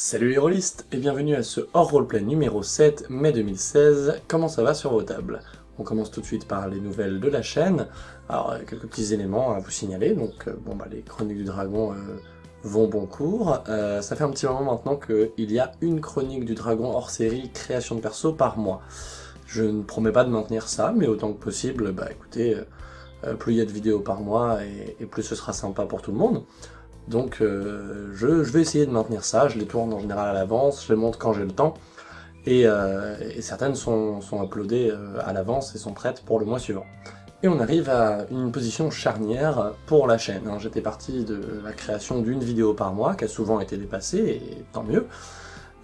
Salut les rôlistes et bienvenue à ce hors roleplay numéro 7 mai 2016. Comment ça va sur vos tables? On commence tout de suite par les nouvelles de la chaîne. Alors quelques petits éléments à vous signaler. Donc bon bah les chroniques du dragon euh, vont bon cours. Euh, ça fait un petit moment maintenant qu'il y a une chronique du dragon hors série création de perso par mois. Je ne promets pas de maintenir ça, mais autant que possible, bah écoutez, euh, plus il y a de vidéos par mois et plus ce sera sympa pour tout le monde. Donc euh, je, vais essayer de maintenir ça, je les tourne en général à l'avance, je les monte quand j'ai le temps, et, euh, certaines sont, sont uploadées euh, à l'avance et sont prêtes pour le mois suivant. Et on arrive à une position charnière pour la chaîne. J'étais parti de la création d'une vidéo par mois, qui a souvent été dépassée, et tant mieux.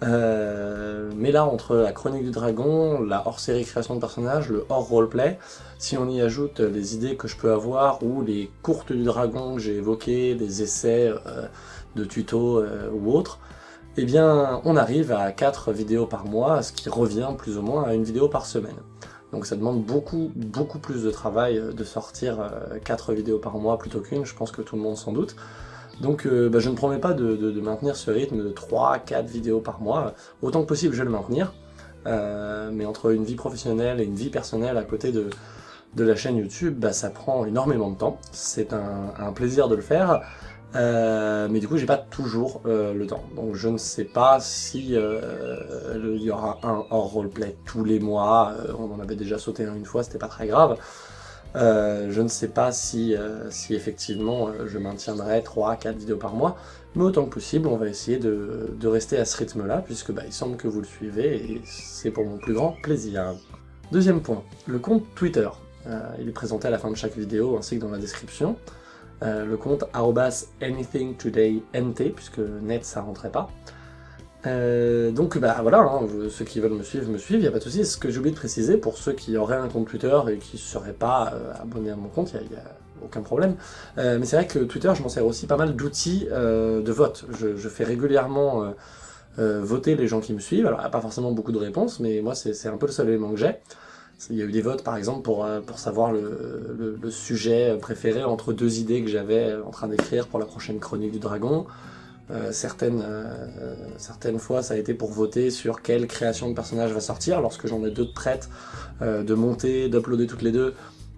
Euh, mais là, entre la chronique du dragon, la hors-série création de personnages, le hors-roleplay, si on y ajoute les idées que je peux avoir, ou les courtes du dragon que j'ai évoquées, des essais euh, de tutos euh, ou autres, eh bien, on arrive à 4 vidéos par mois, ce qui revient plus ou moins à une vidéo par semaine. Donc ça demande beaucoup, beaucoup plus de travail de sortir 4 vidéos par mois plutôt qu'une, je pense que tout le monde s'en doute. Donc euh, bah, je ne promets pas de, maintenir ce rythme de 3-4 vidéos par mois. Autant que possible, je vais le maintenir. Euh, mais entre une vie professionnelle et une vie personnelle à côté de, la chaîne YouTube, bah, ça prend énormément de temps. C'est un, plaisir de le faire. Euh, mais du coup, j'ai pas toujours le temps. Donc je ne sais pas si il y aura un hors roleplay tous les mois. on en avait déjà sauté un une fois, c'était pas très grave. Euh, je ne sais pas si, euh, effectivement euh, je maintiendrai 3-4 vidéos par mois, mais autant que possible, on va essayer de, rester à ce rythme-là, puisque bah, il semble que vous le suivez, et c'est pour mon plus grand plaisir. Deuxième point, le compte Twitter. il est présenté à la fin de chaque vidéo, ainsi que dans la description. le compte anythingtodaynt, puisque net ça rentrait pas. Euh, donc bah voilà, hein, ceux qui veulent me suivre, me suivent, il n'y a pas de souci. Ce que j'ai oublié de préciser, pour ceux qui auraient un compte Twitter et qui ne seraient pas euh, abonnés à mon compte, il n'y a, aucun problème. Euh, mais c'est vrai que Twitter, je m'en sers aussi pas mal d'outils de vote. Je, fais régulièrement voter les gens qui me suivent. Alors il n'y a pas forcément beaucoup de réponses, mais moi c'est un peu le seul élément que j'ai. Il y a eu des votes par exemple pour, pour savoir le, le, sujet préféré entre deux idées que j'avais en train d'écrire pour la prochaine chronique du dragon. Euh, certaines, euh, certaines fois, ça a été pour voter sur quelle création de personnage va sortir. Lorsque j'en ai deux de euh, de monter, d'uploader toutes les deux,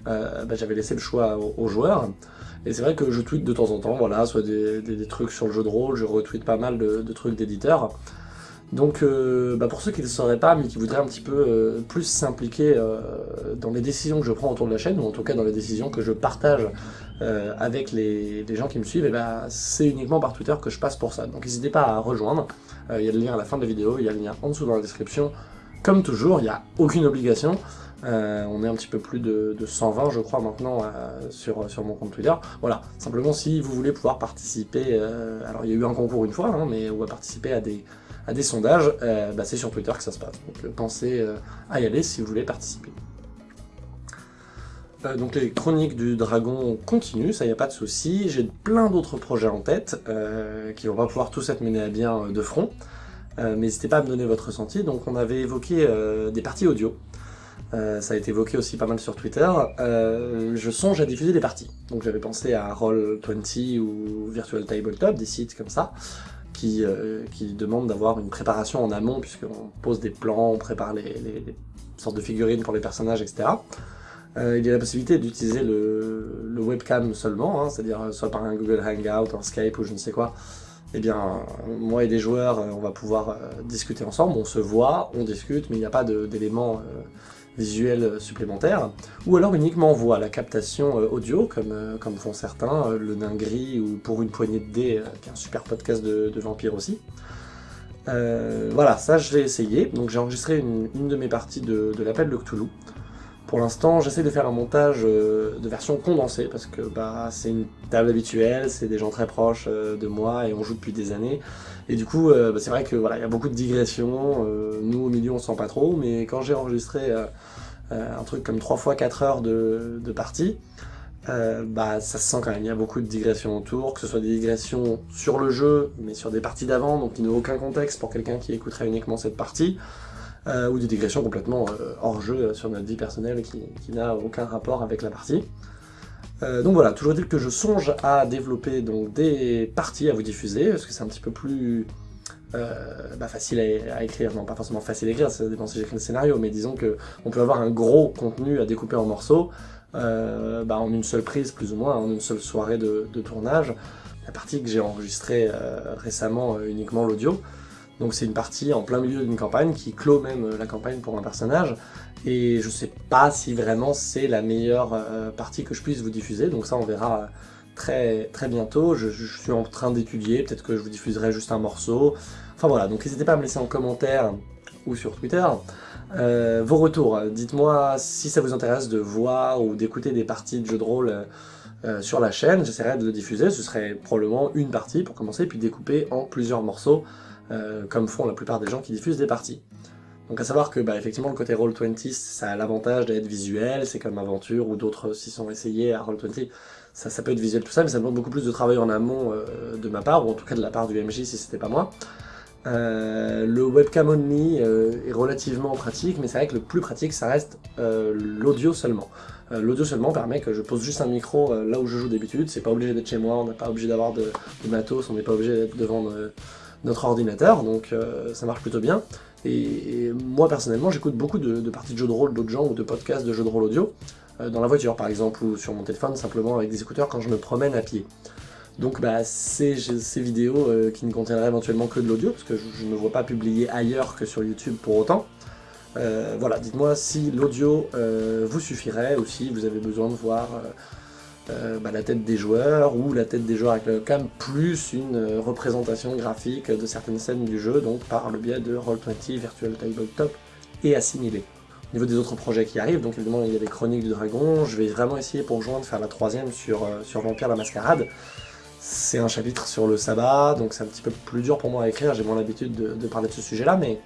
bah, j'avais laissé le choix aux, joueurs. Et c'est vrai que je tweete de temps en temps, voilà, soit des, trucs sur le jeu de rôle, je retweete pas mal de, trucs d'éditeurs. Donc bah, pour ceux qui ne le sauraient pas, mais qui voudraient un petit peu plus s'impliquer dans les décisions que je prends autour de la chaîne, ou en tout cas dans les décisions que je partage euh, avec les, gens qui me suivent, ben, c'est uniquement par Twitter que je passe pour ça. Donc n'hésitez pas à rejoindre, euh, il y a le lien à la fin de la vidéo, il y a le lien en dessous dans la description. Comme toujours, il n'y a aucune obligation, euh, on est un petit peu plus de, 120 je crois maintenant sur, sur mon compte Twitter. Voilà, simplement si vous voulez pouvoir participer, alors il y a eu un concours une fois, hein, mais on va participer à des, à des sondages, bah, c'est sur Twitter que ça se passe. Donc pensez à y aller si vous voulez participer. Euh, donc les chroniques du dragon continuent, ça y a pas de souci. J'ai plein d'autres projets en tête, euh, qui vont pas pouvoir tous être menés à bien euh, de front. mais n'hésitez pas à me donner votre ressenti. Donc on avait évoqué des parties audio. ça a été évoqué aussi pas mal sur Twitter. je songe à diffuser des parties. Donc j'avais pensé à Roll20 ou Virtual Tabletop, des sites comme ça, qui, qui demandent d'avoir une préparation en amont, puisqu'on pose des plans, on prépare les sortes de figurines pour les personnages, etc. Euh, il y a la possibilité d'utiliser le, webcam seulement, hein, c'est-à-dire euh, soit par un Google Hangout, un Skype ou je ne sais quoi. Eh bien, moi et des joueurs, euh, on va pouvoir discuter ensemble, on se voit, on discute, mais il n'y a pas d'éléments visuels supplémentaires. Ou alors uniquement voix, la captation audio, comme, font certains, le nain gris ou pour une poignée de dés, qui est un super podcast de, de aussi. voilà, ça je vais essayer. Donc j'ai enregistré une, de mes parties de, de l'appel de Cthulhu. Pour l'instant, j'essaie de faire un montage euh, de version condensée, parce que bah, c'est une table habituelle, c'est des gens très proches euh, de moi, et on joue depuis des années. Et du coup, euh, bah, c'est vrai que voilà, il y a beaucoup de digressions, nous au milieu on sent pas trop, mais quand j'ai enregistré un truc comme 3 fois 4 heures de, de partie, bah ça se sent quand même, il y a beaucoup de digressions autour, que ce soit des digressions sur le jeu, mais sur des parties d'avant, donc qui n'ont aucun contexte pour quelqu'un qui écouterait uniquement cette partie, euh, ou des digressions complètement euh, hors jeu euh, sur notre vie personnelle qui, n'a aucun rapport avec la partie. donc voilà, toujours dire que je songe à développer donc, des parties à vous diffuser, parce que c'est un petit peu plus bah, facile à, écrire, non pas forcément facile à écrire, ça dépend si j'écris le scénario, mais disons que on peut avoir un gros contenu à découper en morceaux, bah, en une seule prise plus ou moins, en une seule soirée de, de tournage. La partie que j'ai enregistrée récemment uniquement l'audio, donc c'est une partie en plein milieu d'une campagne qui clôt même euh, la campagne pour un personnage, et je sais pas si vraiment c'est la meilleure euh, partie que je puisse vous diffuser, donc ça on verra euh, très, très bientôt, je, suis en train d'étudier, peut-être que je vous diffuserai juste un morceau, enfin voilà, donc n'hésitez pas à me laisser en commentaire ou sur Twitter. Vos retours, dites-moi si ça vous intéresse de voir ou d'écouter des parties de jeux de rôle sur la chaîne, j'essaierai de le diffuser, ce serait probablement une partie pour commencer, puis découper en plusieurs morceaux, euh, comme font la plupart des gens qui diffusent des parties. Donc à savoir que, bah, effectivement, le côté Roll20, ça a l'avantage d'être visuel, c'est comme Aventure ou d'autres s'y sont essayés à Roll20, ça, ça peut être visuel tout ça, mais ça demande beaucoup plus de travail en amont euh, de ma part, ou en tout cas de la part du MJ si c'était pas moi. Euh, le webcam only est relativement pratique, mais c'est vrai que le plus pratique, ça reste l'audio seulement. l'audio seulement permet que je pose juste un micro là où je joue d'habitude, c'est pas obligé d'être chez moi, on n'est pas obligé d'avoir de, de, matos, on n'est pas obligé d'être devant notre ordinateur, donc euh, ça marche plutôt bien. Et, moi personnellement, j'écoute beaucoup de, parties de jeux de rôle d'autres gens ou de podcasts de jeux de rôle audio, euh, dans la voiture par exemple, ou sur mon téléphone, simplement avec des écouteurs quand je me promène à pied. Donc bah, ces, ces vidéos euh, qui ne contiendraient éventuellement que de l'audio, parce que je, ne vois pas publier ailleurs que sur YouTube pour autant. voilà, dites-moi si l'audio vous suffirait, ou si vous avez besoin de voir euh, bah, la tête des joueurs ou la tête des joueurs avec le cam, plus une euh, représentation graphique de certaines scènes du jeu, donc par le biais de Roll20, Virtual Tabletop et Assimilé. Au niveau des autres projets qui arrivent, donc évidemment il y a les Chroniques du Dragon, je vais vraiment essayer pour de faire la troisième sur, euh, sur Vampire la Mascarade. C'est un chapitre sur le sabbat, donc c'est un petit peu plus dur pour moi à écrire, j'ai moins l'habitude de, parler de ce sujet-là, mais,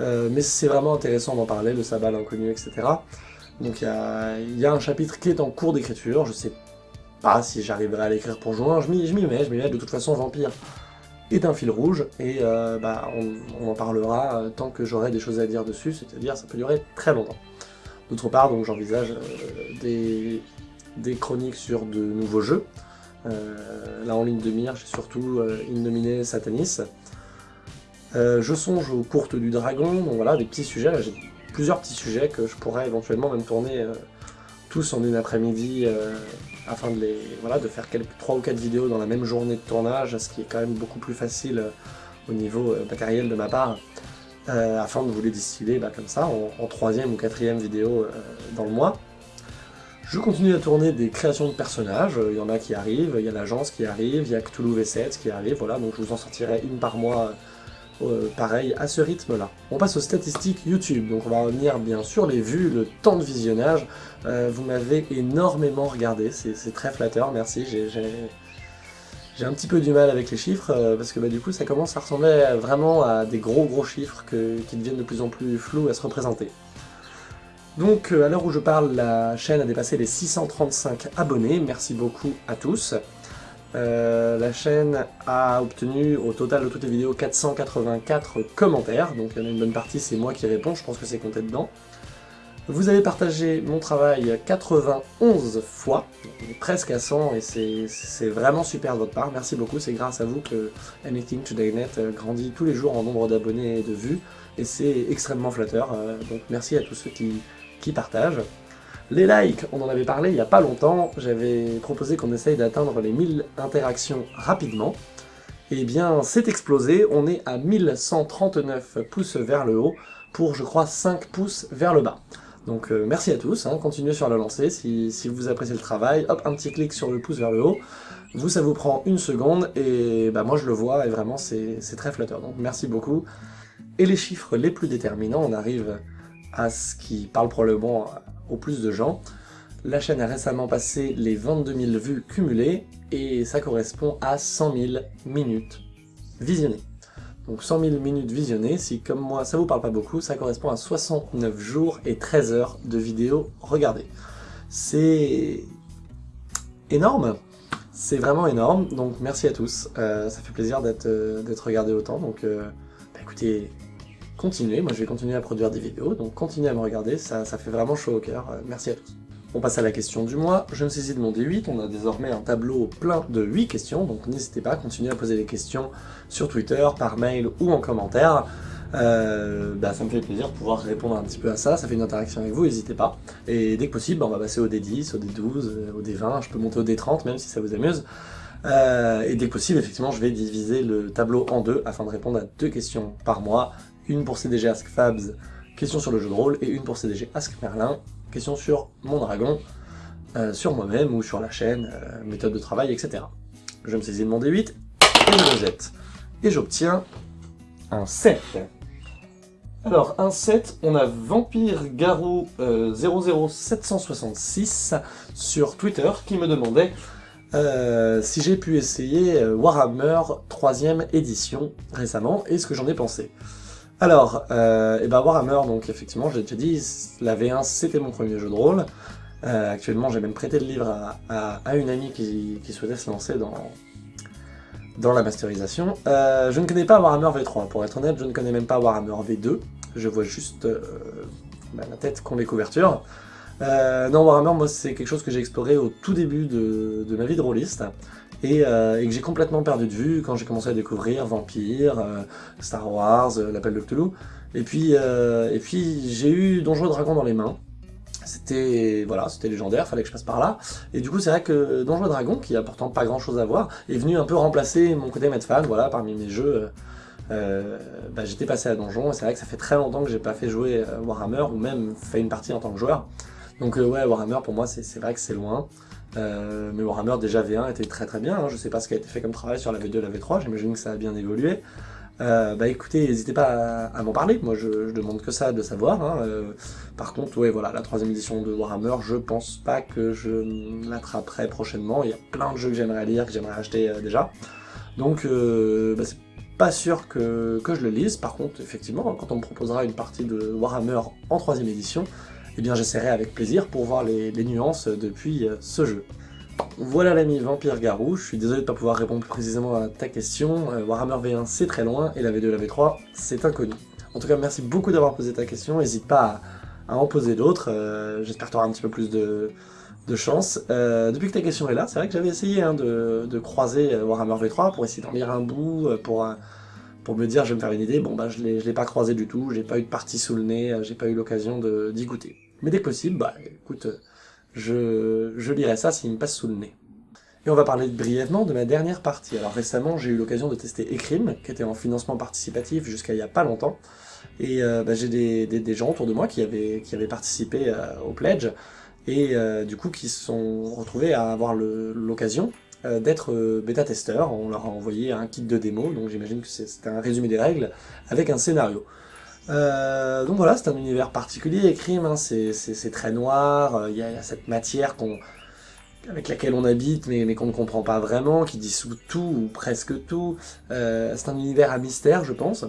mais c'est vraiment intéressant d'en parler, le sabbat, l'inconnu, etc. Donc il y a, un chapitre qui est en cours d'écriture, je sais pas si j'arriverai à l'écrire pour juin, je m'y mets, je m'y mets, de toute façon Vampire est un fil rouge, et euh, bah, on, en parlera euh, tant que j'aurai des choses à dire dessus, c'est-à-dire ça peut durer très longtemps. D'autre part, donc j'envisage euh, des, chroniques sur de nouveaux jeux. là en ligne de mire, j'ai surtout Innominé Satanis. je songe aux courtes du dragon, donc voilà, des petits sujets, j'ai plusieurs petits sujets que je pourrais éventuellement même tourner euh, tous en une après-midi euh, afin de les voilà de faire quelques 3 ou 4 vidéos dans la même journée de tournage, ce qui est quand même beaucoup plus facile euh, au niveau matériel de ma part, afin de vous les distiller bah, comme ça, en, troisième ou quatrième vidéo dans le mois. Je continue à tourner des créations de personnages, il y en a qui arrivent, il y a l'agence qui arrive, il y a Cthulhu V7 qui arrive, voilà, donc je vous en sortirai une par mois euh, pareil à ce rythme-là. On passe aux statistiques YouTube, donc on va revenir bien sûr les vues, le temps de visionnage. Euh, vous m'avez énormément regardé, c'est très flatteur, merci. J'ai un petit peu du mal avec les chiffres, euh, parce que bah, du coup ça commence à ressembler vraiment à des gros gros chiffres qui deviennent de plus en plus flous à se représenter. Donc à l'heure où je parle, la chaîne a dépassé les 635 abonnés, merci beaucoup à tous. Euh, la chaîne a obtenu au total de toutes les vidéos 484 commentaires, donc il y en a une bonne partie, c'est moi qui réponds, je pense que c'est compté dedans. Vous avez partagé mon travail 91 fois, presque à 100, et c'est vraiment super de votre part, merci beaucoup, c'est grâce à vous que Anything Today Net grandit tous les jours en nombre d'abonnés et de vues, et c'est extrêmement flatteur, euh, donc merci à tous ceux qui partagent. Les likes, on en avait parlé il n'y a pas longtemps, j'avais proposé qu'on essaye d'atteindre les 1000 interactions rapidement. Eh bien, c'est explosé, on est à 1139 pouces vers le haut, pour je crois 5 pouces vers le bas. Donc euh, merci à tous, hein, continuez sur la lancée, si, vous appréciez le travail, hop, un petit clic sur le pouce vers le haut, vous ça vous prend une seconde, et bah moi je le vois, et vraiment c'est très flatteur, donc merci beaucoup. Et les chiffres les plus déterminants, on arrive à ce qui parle probablement au plus de gens. La chaîne a récemment passé les 22 000 vues cumulées, et ça correspond à 100 000 minutes visionnées. Donc 100 000 minutes visionnées, si comme moi ça vous parle pas beaucoup, ça correspond à 69 jours et 13 heures de vidéos regardées. C'est énorme, c'est vraiment énorme, donc merci à tous, euh, ça fait plaisir d'être euh, regardé autant, donc euh, bah, écoutez, continuez, moi je vais continuer à produire des vidéos, donc continuez à me regarder, ça, ça fait vraiment chaud au cœur, euh, merci à tous. On passe à la question du mois, je me saisis de mon D8, on a désormais un tableau plein de 8 questions, donc n'hésitez pas à continuer à poser des questions sur Twitter, par mail ou en commentaire. Euh, bah, ça me fait plaisir de pouvoir répondre un petit peu à ça, ça fait une interaction avec vous, n'hésitez pas. Et dès que possible, bah, on va passer au D10, au D12, euh, au D20, je peux monter au D30 même si ça vous amuse. Et dès que possible, effectivement, je vais diviser le tableau en deux afin de répondre à deux questions par mois. Une pour CDG Ask Fabs, question sur le jeu de rôle, et une pour CDG Ask Merlin, question sur mon dragon, sur moi-même ou sur la chaîne, méthode de travail, etc. Je me saisis de mon D8 et je le jette. Et j'obtiens un 7. Alors, un 7, on a Vampire Garou 00766 sur Twitter qui me demandait euh, si j'ai pu essayer euh, Warhammer 3ème édition récemment et ce que j'en ai pensé. Alors, euh, ben Warhammer, donc effectivement, j'ai déjà dit, la V1 c'était mon premier jeu de rôle. actuellement, j'ai même prêté le livre à, une amie qui, souhaitait se lancer dans, dans la masterisation. Euh, je ne connais pas Warhammer V3, pour être honnête, je ne connais même pas Warhammer V2. Je vois juste euh, bah, la tête qu'ont les couvertures. Euh, non, Warhammer, moi, c'est quelque chose que j'ai exploré au tout début de, ma vie de rôliste, et, que j'ai complètement perdu de vue quand j'ai commencé à découvrir Vampire, Star Wars, l'Appel de Cthulhu. Et puis, et puis j'ai eu Donjons et Dragons dans les mains, c'était voilà, c'était légendaire, fallait que je passe par là. Et du coup, c'est vrai que Donjons Dragon, qui a pourtant pas grand chose à voir, est venu un peu remplacer mon côté fan, voilà, parmi mes jeux. Euh, bah, j'étais passé à Donjon, et c'est vrai que ça fait très longtemps que j'ai pas fait jouer euh, Warhammer, ou même fait une partie en tant que joueur. Donc euh, ouais, Warhammer pour moi, c'est vrai que c'est loin. Mais Warhammer déjà V1 était très très bien, hein. je sais pas ce qui a été fait comme travail sur la V2 et la V3, j'imagine que ça a bien évolué. Euh, bah écoutez, n'hésitez pas à, m'en parler, moi je, demande que ça de savoir. Hein. Euh, par contre, ouais, voilà, la troisième édition de Warhammer, je pense pas que je l'attraperai prochainement. Il y a plein de jeux que j'aimerais lire, que j'aimerais acheter euh, déjà. Donc, bah, c'est pas sûr que, je le lise. Par contre, effectivement, quand on me proposera une partie de Warhammer en troisième édition, eh bien j'essaierai avec plaisir pour voir les nuances depuis ce jeu. Voilà l'ami Vampire Garou, je suis désolé de ne pas pouvoir répondre plus précisément à ta question. Euh, Warhammer V1 c'est très loin, et la V2 et la V3 c'est inconnu. En tout cas, merci beaucoup d'avoir posé ta question, n'hésite pas à, en poser d'autres, euh, j'espère que tu auras un petit peu plus de, chance. Euh, depuis que ta question est là, c'est vrai que j'avais essayé hein, de, croiser Warhammer V3 pour essayer d'en lire un bout, pour, pour me dire je vais me faire une idée. Bon bah je l'ai pas croisé du tout, j'ai pas eu de partie sous le nez, j'ai pas eu l'occasion d'y goûter. Mais dès que possible, bah écoute, je, je lirai ça s'il me passe sous le nez. Et on va parler brièvement de ma dernière partie. Alors récemment, j'ai eu l'occasion de tester Ecrim, qui était en financement participatif jusqu'à il y a pas longtemps. Et euh, bah, j'ai des, des, gens autour de moi qui avaient, qui avaient participé euh, au pledge, et euh, du coup qui se sont retrouvés à avoir l'occasion d'être bêta-testeurs. On leur a envoyé un kit de démo, donc j'imagine que c'était un résumé des règles, avec un scénario. Euh, donc voilà, c'est un univers particulier, Crime, hein, c'est très noir, euh, il y, a cette matière avec laquelle on habite mais, mais qu'on ne comprend pas vraiment, qui dissout tout ou presque tout. Euh, c'est un univers à mystère, je pense.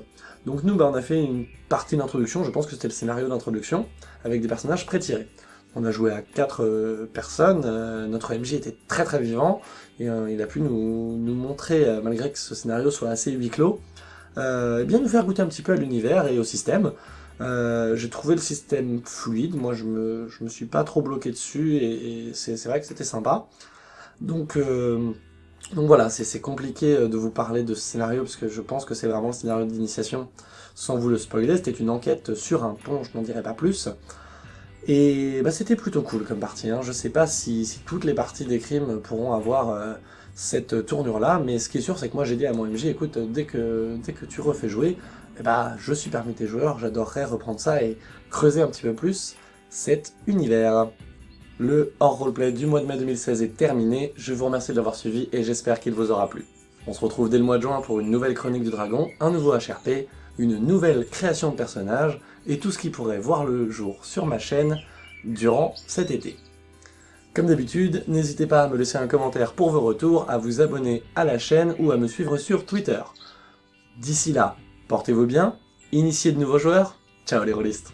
Donc nous, bah, on a fait une partie d'introduction, je pense que c'était le scénario d'introduction, avec des personnages pré-tirés. On a joué à quatre personnes, notre MJ était très très vivant, et il a pu nous, nous montrer, malgré que ce scénario soit assez huis clos, euh, et bien nous faire goûter un petit peu à l'univers et au système. Euh, j'ai trouvé le système fluide, moi je me, je me suis pas trop bloqué dessus, et, c'est vrai que c'était sympa. Donc, euh, donc voilà, c'est compliqué de vous parler de ce scénario, parce que je pense que c'est vraiment le scénario d'initiation, sans vous le spoiler, c'était une enquête sur un pont, je n'en dirai pas plus. Et bah, c'était plutôt cool comme partie, hein. je sais pas si, si, toutes les parties des crimes pourront avoir cette tournure-là, mais ce qui est sûr, c'est que moi j'ai dit à mon MJ, écoute, dès que, dès que tu refais jouer, eh ben, je suis parmi tes joueurs, j'adorerais reprendre ça et creuser un petit peu plus cet univers. Le hors roleplay du mois de mai 2016 est terminé, je vous remercie de l'avoir suivi et j'espère qu'il vous aura plu. On se retrouve dès le mois de juin pour une nouvelle chronique du dragon, un nouveau HRP, une nouvelle création de personnages, et tout ce qui pourrait voir le jour sur ma chaîne durant cet été. Comme d'habitude, n'hésitez pas à me laisser un commentaire pour vos retours, à vous abonner à la chaîne ou à me suivre sur Twitter. D'ici là, portez-vous bien, initiez de nouveaux joueurs, ciao les rôlistes